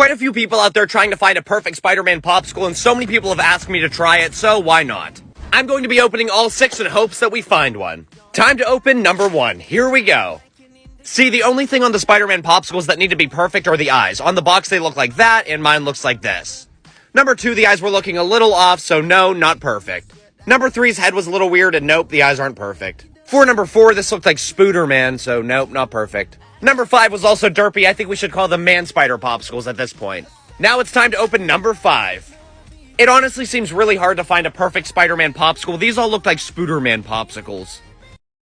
quite a few people out there trying to find a perfect Spider-Man popsicle, and so many people have asked me to try it, so why not? I'm going to be opening all six in hopes that we find one. Time to open number one. Here we go. See, the only thing on the Spider-Man popsicles that need to be perfect are the eyes. On the box, they look like that, and mine looks like this. Number two, the eyes were looking a little off, so no, not perfect. Number three's head was a little weird, and nope, the eyes aren't perfect. For number four, this looked like Spooderman, so nope, not perfect. Number five was also derpy. I think we should call them Man Spider popsicles at this point. Now it's time to open number five. It honestly seems really hard to find a perfect Spider-Man popsicle. These all look like Spooderman popsicles.